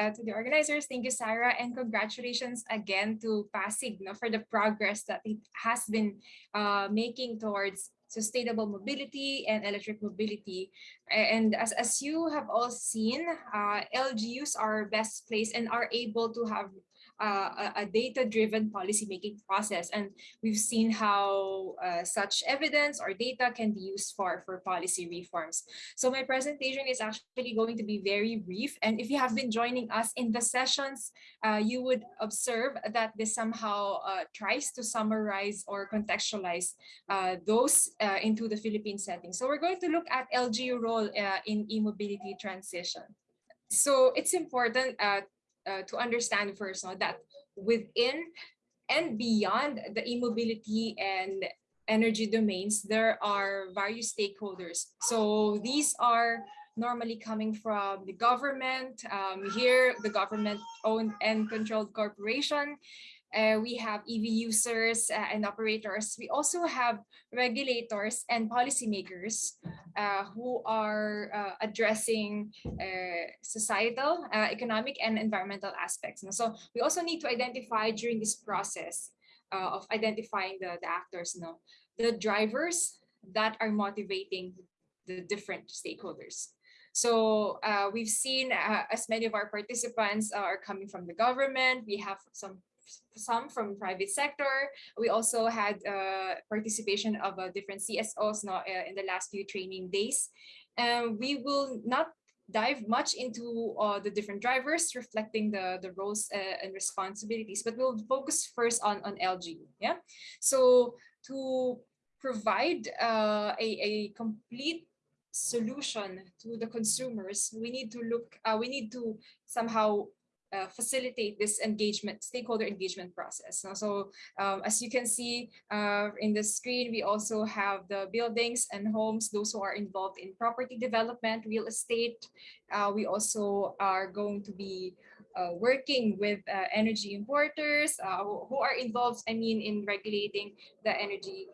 uh, to the organizers. Thank you, Sarah, and congratulations again to Pasig no, for the progress that it has been uh, making towards sustainable mobility and electric mobility. And as, as you have all seen, uh, LGUs are best placed and are able to have uh, a, data-driven policy-making process. And we've seen how uh, such evidence or data can be used for, for policy reforms. So my presentation is actually going to be very brief. And if you have been joining us in the sessions, uh, you would observe that this somehow uh, tries to summarize or contextualize uh, those uh, into the Philippine setting. So we're going to look at LGU role in e-mobility transition. So it's important uh, to understand first no, that within and beyond the e-mobility and energy domains, there are various stakeholders. So these are normally coming from the government. Um, here, the government owned and controlled corporation. Uh, we have EV users uh, and operators. We also have regulators and policymakers uh, who are uh, addressing uh, societal, uh, economic, and environmental aspects. So we also need to identify during this process of identifying the, the actors, you know, the drivers that are motivating the different stakeholders. So we've seen as many of our participants are coming from the government. We have some some from private sector. We also had uh, participation of uh, different CSOs no, uh, in the last few training days. And we will not dive much into uh, the different drivers reflecting the, the roles uh, and responsibilities, but we'll focus first on, on LGU. Yeah. So to provide uh, a, a complete solution to the consumers, we need to look, we need to somehow uh, facilitate this engagement, stakeholder engagement process. So um, as you can see uh, in the screen, we also have the buildings and homes, those who are involved in property development, real estate. Uh, we also are going to be uh, working with uh, energy importers uh, who are involved, I mean, in regulating the energy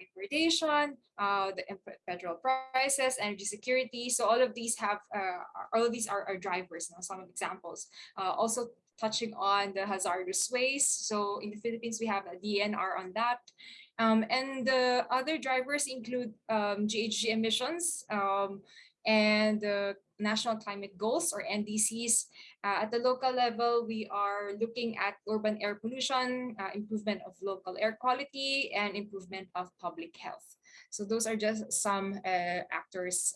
importation, uh, the petrol prices, energy security. So all of these have, uh, all of these are, are drivers, you know, some examples. also touching on the hazardous waste. So in the Philippines, we have a DNR on that. Um, and the other drivers include um, GHG emissions um, and the national climate goals or NDCs. Uh, at the local level, we are looking at urban air pollution, uh, improvement of local air quality, and improvement of public health. So those are just some uh, actors.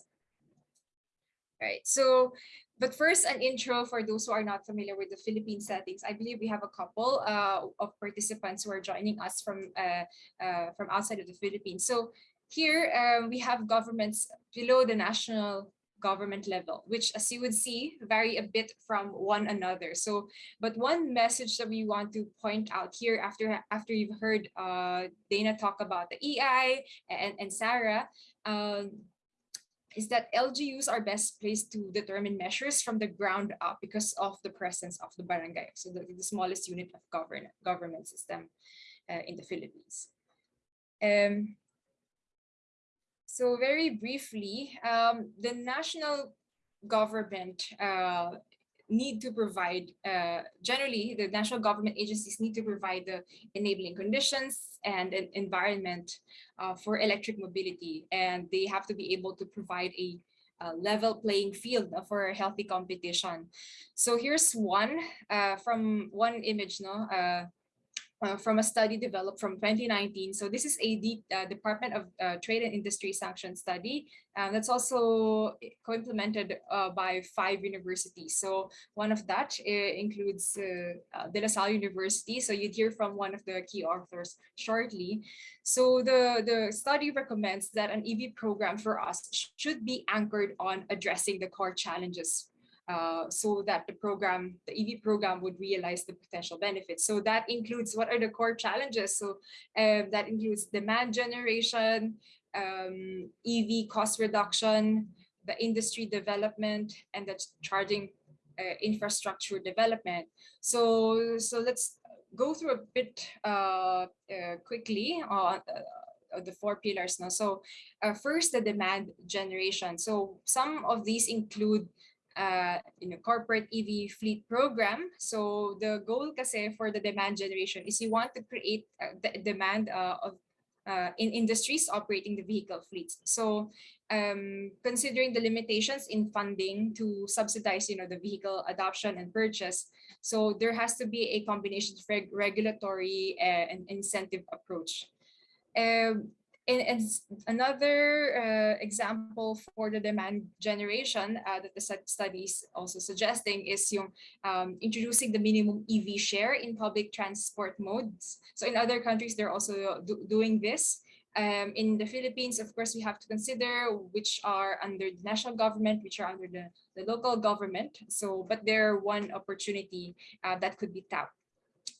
Right. So, but first, an intro for those who are not familiar with the Philippine settings. I believe we have a couple uh, of participants who are joining us from uh, uh, from outside of the Philippines. So here we have governments below the national government level, which as you would see, vary a bit from one another. So, but one message that we want to point out here after, after you've heard uh, Dana talk about the EI and, and Sarah, um, is that LGUs are best placed to determine measures from the ground up because of the presence of the barangay, so the, the smallest unit of govern government system uh, in the Philippines. Um, so very briefly, um, the national government uh, need to provide, uh, generally the national government agencies need to provide the enabling conditions and an environment uh, for electric mobility. And they have to be able to provide a, a level playing field for healthy competition. So here's one uh, from one image, no, uh, from a study developed from 2019. So this is a uh, Department of uh, Trade and Industry Sanction study that's also co-implemented uh, by five universities. So one of that includes uh, uh, De La Salle University. So you'd hear from one of the key authors shortly. So the, the study recommends that an EV program for us should be anchored on addressing the core challenges uh, so that the program, the EV program would realize the potential benefits. So that includes what are the core challenges. So uh, that includes demand generation, um, EV cost reduction, the industry development, and the charging uh, infrastructure development. So, so let's go through a bit uh, uh, quickly on the four pillars now. So first, the demand generation. So some of these include uh, you know, corporate EV fleet program. So the goal kasi for the demand generation is you want to create uh, the demand uh, of uh, in industries operating the vehicle fleets. So um, considering the limitations in funding to subsidize, you know, the vehicle adoption and purchase, so there has to be a combination of reg regulatory uh, and incentive approach. Um, and, another uh, example for the demand generation uh, that the studies also suggesting is yung um, introducing the minimum EV share in public transport modes. So in other countries, they're also do doing this. Um, in the Philippines, of course, we have to consider which are under the national government, which are under the, the local government. So, but they're one opportunity uh, that could be tapped.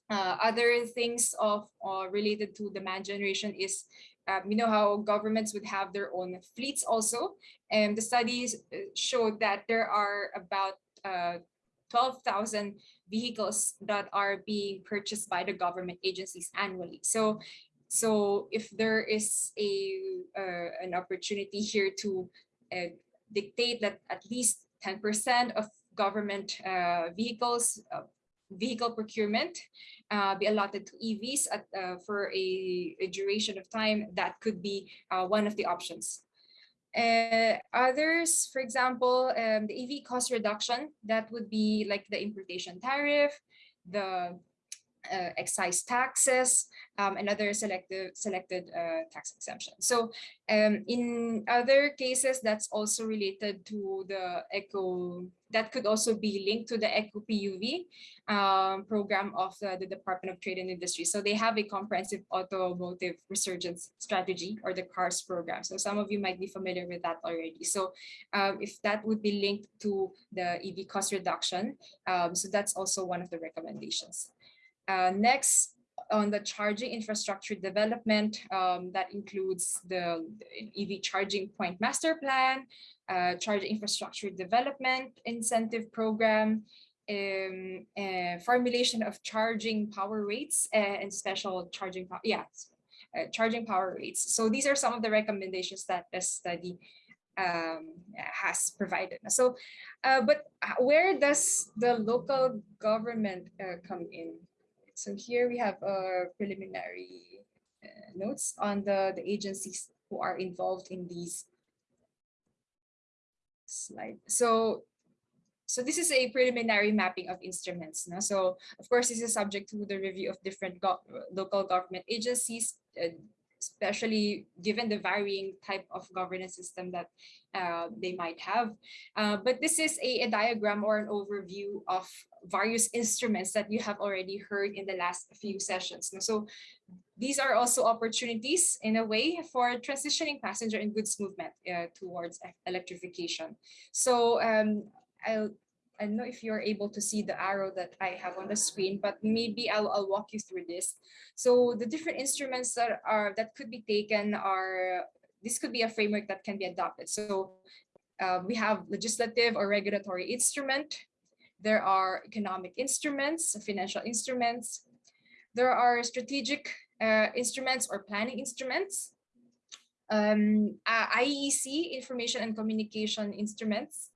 Uh, other things of uh, related to demand generation is um, you know how governments would have their own fleets also. And the studies uh, showed that there are about uh, 12,000 vehicles that are being purchased by the government agencies annually. So, so if there is a uh, an opportunity here to uh, dictate that at least 10% of government uh, vehicles uh, vehicle procurement be allotted to EVs at, uh, for a, a, duration of time, that could be uh, one of the options. Uh, others, for example, um, the EV cost reduction, that would be like the importation tariff, the uh, excise taxes, um, and other selected selected uh, tax exemptions. So um, in other cases, that's also related to the eco, that could also be linked to the eco PUV um, program of the, the, Department of Trade and Industry. So they have a comprehensive automotive resurgence strategy or the CARS program. So some of you might be familiar with that already. So um, if that would be linked to the EV cost reduction, um, so that's also one of the recommendations. Uh, next, on the charging infrastructure development, um, that includes the EV charging point master plan, uh, charging infrastructure development incentive program, um, uh, formulation of charging power rates uh, and special charging, yeah, uh, charging power rates. So these are some of the recommendations that the study um, has provided. So, uh, but where does the local government uh, come in? So here we have a preliminary uh, notes on the, the agencies who are involved in these slide. So, so this is a preliminary mapping of instruments. No? So of course, this is subject to the review of different go local government agencies, uh, especially given the varying type of governance system that uh, they might have. Uh, but this is a, a, diagram or an overview of various instruments that you have already heard in the last few sessions. So these are also opportunities in a way for transitioning passenger and goods movement uh, towards electrification. So um, I'll I don't know if you're able to see the arrow that I have on the screen, but maybe I'll, I'll walk you through this. So the different instruments that are that could be taken are, this could be a framework that can be adopted. So uh, we have legislative or regulatory instrument. There are economic instruments, financial instruments. There are strategic uh, instruments or planning instruments. Um, uh, IEC, information and communication instruments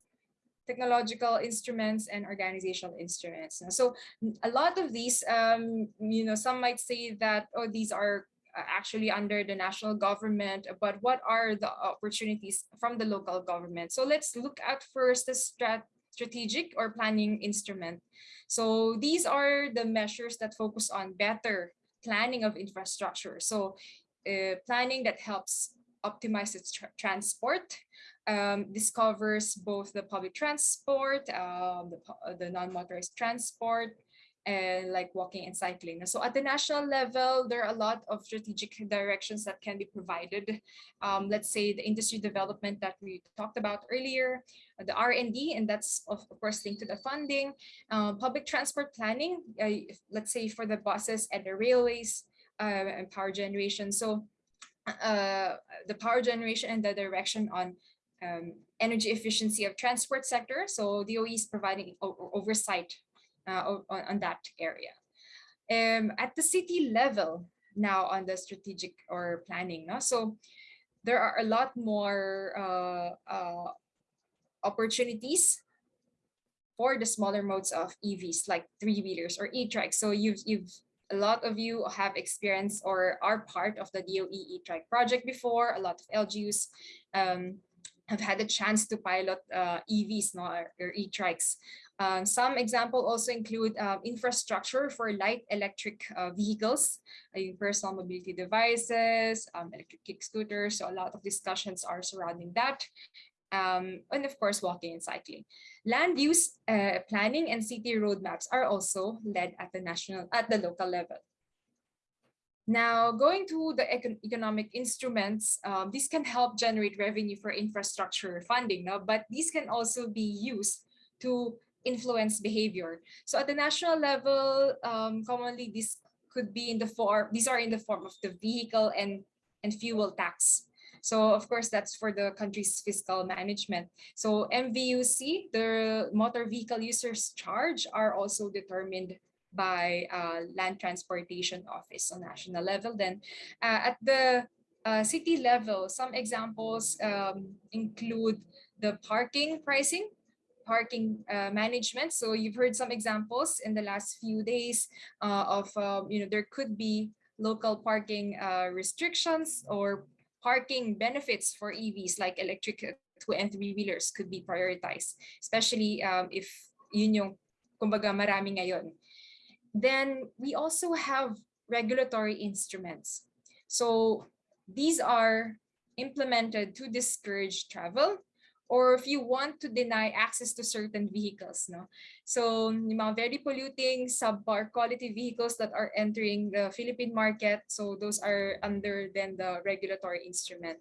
technological instruments and organizational instruments. So a lot of these, um, you know, some might say that, oh, these are uh, actually under the national government, but what are the opportunities from the local government? So let's look at first the strat strategic or planning instrument. So these are the measures that focus on better planning of infrastructure. So uh, planning that helps optimize its tra transport, um, this covers both the public transport, uh, the, the non-motorized transport, and like walking and cycling. So at the national level, there are a lot of strategic directions that can be provided. Um, let's say the industry development that we talked about earlier, the R&D, and that's of course linked to the funding, uh, public transport planning, uh, let's say for the buses and the railways uh, and power generation. So uh, the power generation and the direction on um, energy efficiency of transport sector. So DOE is providing oversight uh, on, that area. Um, at the city level now on the strategic or planning. No? So there are a lot more uh, uh, opportunities for the smaller modes of EVs like three-wheelers or e-trikes. So you've, you've a lot of you have experience or are part of the DOE e-trike project before. A lot of LGUs um, have had a chance to pilot uh, EVs no, or, or e-trikes. Um, some example also include uh, infrastructure for light electric uh, vehicles, uh, personal mobility devices, um, electric kick scooters. So a lot of discussions are surrounding that. Um, and of course, walking and cycling. Land use uh, planning and city roadmaps are also led at the national, at the local level. Now, going to the econ economic instruments, um, this can help generate revenue for infrastructure funding, no? but these can also be used to influence behavior. So at the national level, um, commonly this could be in the form, these are in the form of the vehicle and, and fuel tax. So of course, that's for the country's fiscal management. So MVUC, the motor vehicle users charge are also determined by uh, land transportation office on national level. Then uh, at the uh, city level, some examples um, include the parking pricing parking uh, management. So you've heard some examples in the last few days uh, of, um, you know, there could be local parking uh, restrictions or parking benefits for EVs like electric two and three wheelers could be prioritized, especially um, if yun yung kumbaga marami ngayon. Then we also have regulatory instruments. So these are implemented to discourage travel or if you want to deny access to certain vehicles. No? So mga very polluting, subpar quality vehicles that are entering the Philippine market, so those are under then the regulatory instrument.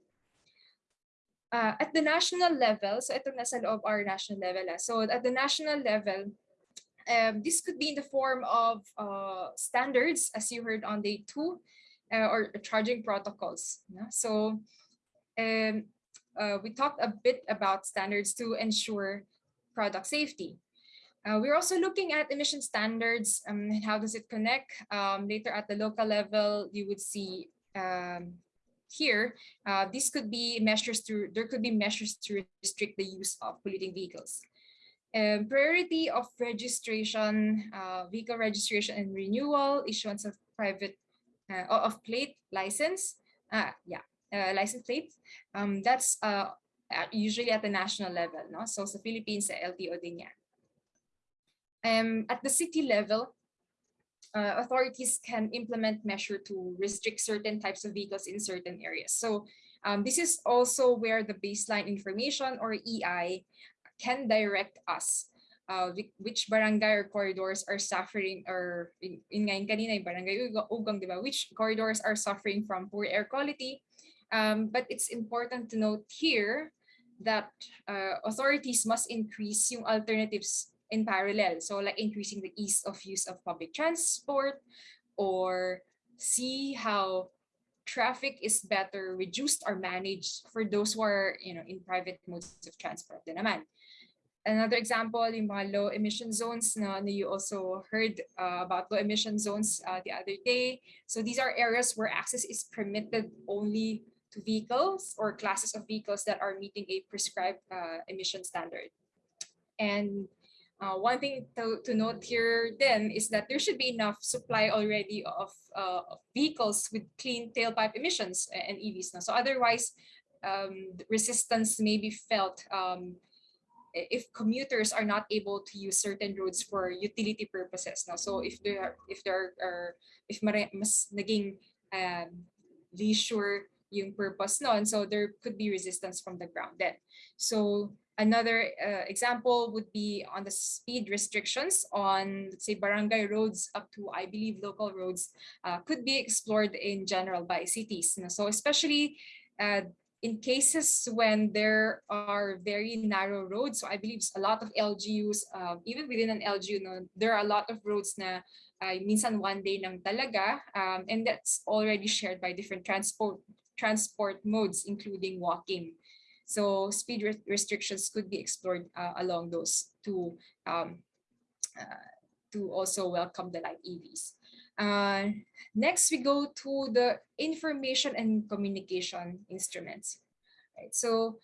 Uh, at the national level, so ito nasa loob our national level. Ah. So at the national level, um, this could be in the form of uh, standards, as you heard on day two, uh, or charging protocols. No? So um, uh, we talked a bit about standards to ensure product safety. Uh, we're also looking at emission standards um, and how does it connect. Um, later at the local level, you would see um, here, uh, this could be measures to, there could be measures to restrict the use of polluting vehicles. Um, priority of registration, uh, vehicle registration and renewal, issuance of private, uh, of plate license, uh, yeah, uh, license plate. Um, that's uh, usually at the national level. No? So sa Philippines, sa LTO din yan. Um, at the city level, uh, authorities can implement measure to restrict certain types of vehicles in certain areas. So um, this is also where the baseline information or EI can direct us uh, which barangay or corridors are suffering or in, in ngayon kanina barangay Ugong, di ba? Which corridors are suffering from poor air quality um, but it's important to note here that uh, authorities must increase yung alternatives in parallel. So like increasing the ease of use of public transport or see how traffic is better reduced or managed for those who are you know in private modes of transport din naman. Another example, yung low emission zones na, na you also heard uh, about low emission zones uh, the other day. So these are areas where access is permitted only to vehicles or classes of vehicles that are meeting a prescribed uh, emission standard. And uh, one thing to, to note here then is that there should be enough supply already of, uh, vehicles with clean tailpipe emissions and EVs. Now. So otherwise, um, resistance may be felt um, if commuters are not able to use certain roads for utility purposes. Now, so if there are, if there are, if mas naging um, leisure yung purpose and so there could be resistance from the ground then so another uh, example would be on the speed restrictions on let's say barangay roads up to i believe local roads uh, could be explored in general by cities so especially uh, in cases when there are very narrow roads so i believe a lot of lgus uh, even within an lgu no, there are a lot of roads na uh, minsan one day lang talaga um, and that's already shared by different transport transport modes, including walking. So speed re restrictions could be explored uh, along those to, um, uh, to also welcome the light EVs. Uh, next, we go to the information and communication instruments. Right, so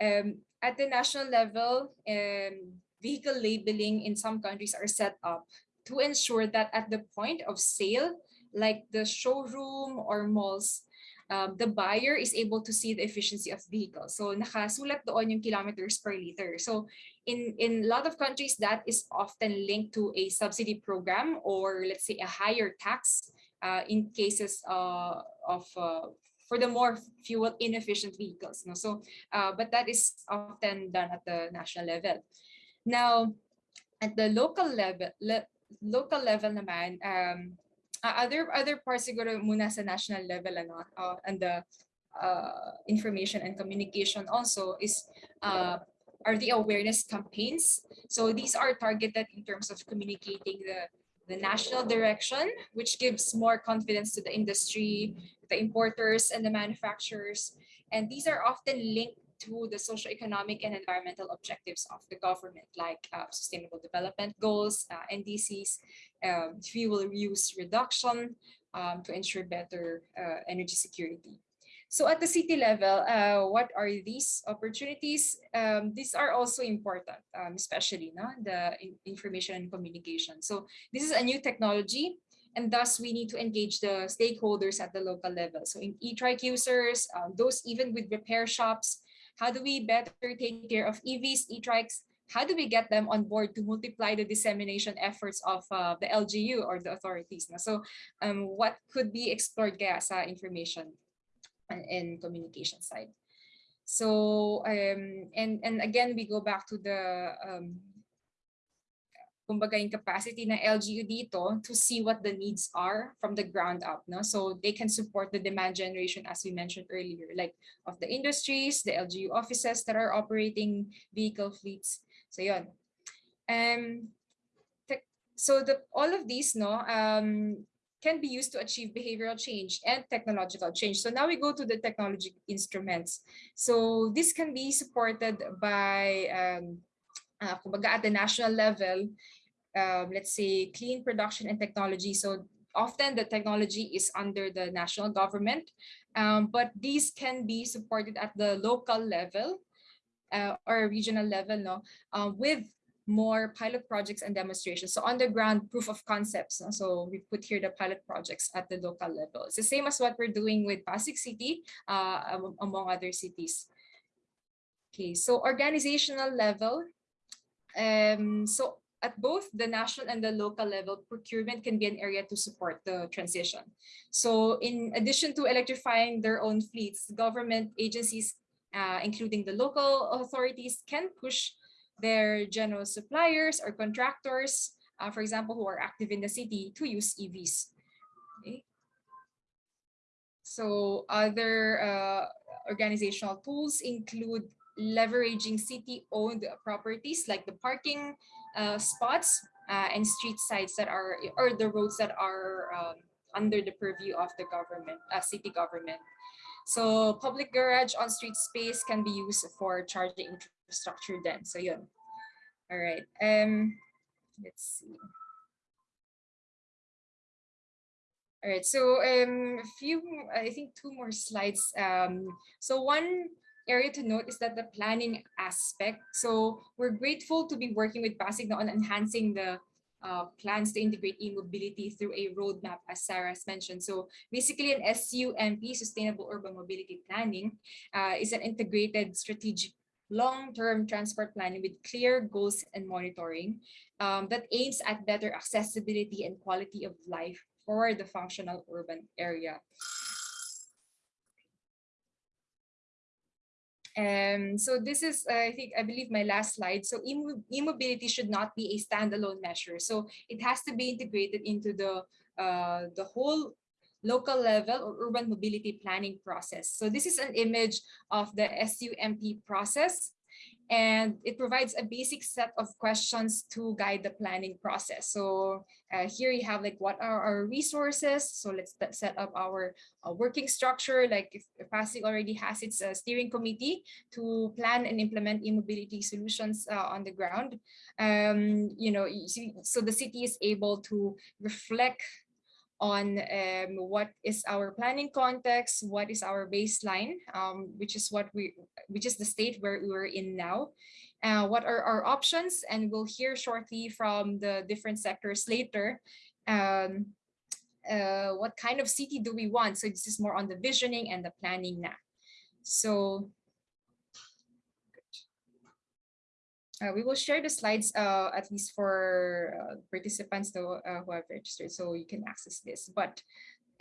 um, at the national level, um, vehicle labeling in some countries are set up to ensure that at the point of sale, like the showroom or malls, um, the buyer is able to see the efficiency of vehicles. So nakasulat doon yung kilometers per liter. So in, in a lot of countries, that is often linked to a subsidy program or let's say a higher tax uh, in cases uh, of uh, for the more fuel inefficient vehicles. No? So, uh, but that is often done at the national level. Now, at the local level, le local level naman, um, uh, other other parts siguro muna sa national level ano uh, and the uh, information and communication also is uh, are the awareness campaigns. So these are targeted in terms of communicating the the national direction, which gives more confidence to the industry, the importers and the manufacturers. And these are often linked to the socio-economic and environmental objectives of the government, like uh, sustainable development goals, uh, NDCs, um, fuel use reduction um, to ensure better uh, energy security. So at the city level, uh, what are these opportunities? Um, these are also important, um, especially no? the in information and communication. So this is a new technology and thus we need to engage the stakeholders at the local level. So in e-trike users, um, those even with repair shops, how do we better take care of EVs, e-trikes? How do we get them on board to multiply the dissemination efforts of uh, the LGU or the authorities? So um, what could be explored kaya sa information and, communication side? So, um, and, and again, we go back to the um, kumbaga yung capacity ng LGU dito to see what the needs are from the ground up. No? So they can support the demand generation as we mentioned earlier, like of the industries, the LGU offices that are operating vehicle fleets. So yun. Um, so the all of these no um, can be used to achieve behavioral change and technological change. So now we go to the technology instruments. So this can be supported by um, uh, at the national level, um, let's say, clean production and technology. So often the technology is under the national government, um, but these can be supported at the local level uh, or regional level no, uh, with more pilot projects and demonstrations. So on the ground proof of concepts. No? So we put here the pilot projects at the local level. It's the same as what we're doing with Pasig City, uh, among other cities. Okay, so organizational level. Um, so at both the national and the local level, procurement can be an area to support the transition. So in addition to electrifying their own fleets, government agencies, uh, including the local authorities, can push their general suppliers or contractors, uh, for example, who are active in the city to use EVs. Okay. So other uh, organizational tools include leveraging city-owned properties like the parking uh, spots uh, and street sides that are, or the roads that are um, under the purview of the government, uh, city government. So public garage on street space can be used for charging infrastructure then. So yun. All right. Um, let's see. All right, so um, a few, I think two more slides. Um, so one area to note is that the planning aspect. So we're grateful to be working with Pasig on enhancing the uh, plans to integrate e-mobility through a roadmap, as Sarah has mentioned. So basically an SUMP, Sustainable Urban Mobility Planning, uh, is an integrated strategic long-term transport planning with clear goals and monitoring um, that aims at better accessibility and quality of life for the functional urban area. Um, so this is, uh, I think, I believe my last slide. So e-mobility should not be a standalone measure. So it has to be integrated into the, uh, the whole local level or urban mobility planning process. So this is an image of the SUMP process and it provides a basic set of questions to guide the planning process. So uh, here you have like what are our resources? So let's set up our uh, working structure. Like if, Pasig already has its uh, steering committee to plan and implement e-mobility solutions uh, on the ground. Um, you know, so the city is able to reflect on um, what is our planning context, what is our baseline, um, which is what we, which is the state where we're in now, uh, what are our options, and we'll hear shortly from the different sectors later. Um, uh, what kind of city do we want? So this is more on the visioning and the planning now. So uh, we will share the slides uh, at least for uh, participants though, uh, who have registered so you can access this. But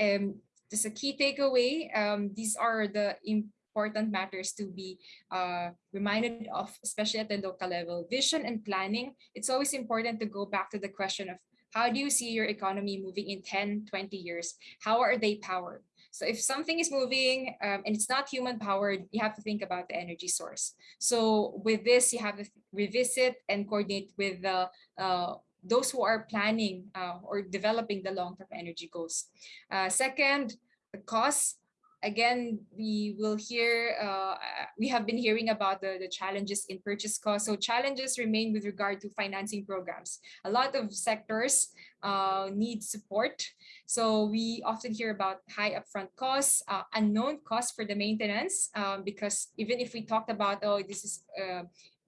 um, just a key takeaway, um, these are the important matters to be uh, reminded of, especially at the local level. Vision and planning, it's always important to go back to the question of how do you see your economy moving in 10, 20 years? How are they powered? So if something is moving um, and it's not human powered, you have to think about the energy source. So with this, you have to revisit and coordinate with the uh, those who are planning uh, or developing the long-term energy goals. Uh, second, the costs again, we will hear, uh, we have been hearing about the, the challenges in purchase costs. So challenges remain with regard to financing programs. A lot of sectors uh, need support. So we often hear about high upfront costs, uh, unknown costs for the maintenance, um, because even if we talked about, oh, this is uh,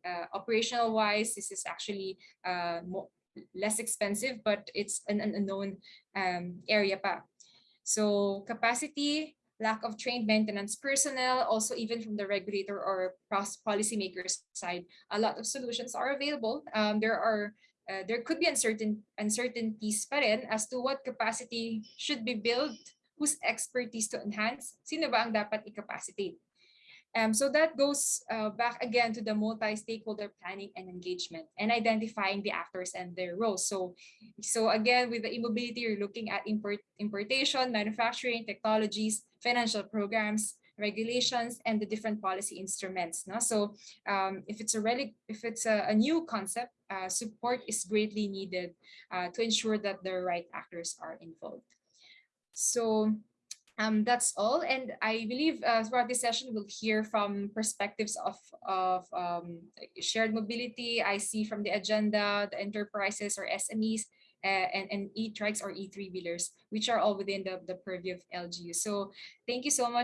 uh, operational wise, this is actually uh, more, less expensive, but it's an, an unknown um, area pa. So capacity lack of trained maintenance personnel, also even from the regulator or policymakers side, a lot of solutions are available. Um, there are uh, there could be uncertain uncertainties pa rin as to what capacity should be built, whose expertise to enhance, sino ba ang dapat i-capacitate. Um, so that goes uh, back again to the multi-stakeholder planning and engagement and identifying the actors and their roles. So, so again, with the e-mobility, you're looking at import, importation, manufacturing, technologies, financial programs, regulations, and the different policy instruments. No? So um, if it's a relic, if it's a, a new concept, uh, support is greatly needed uh, to ensure that the right actors are involved. So um, that's all. And I believe uh, throughout this session, we'll hear from perspectives of, of um, shared mobility. I see from the agenda, the enterprises or SMEs, uh, and, and e-trikes or e-three wheelers, which are all within the, the purview of LGU. So thank you so much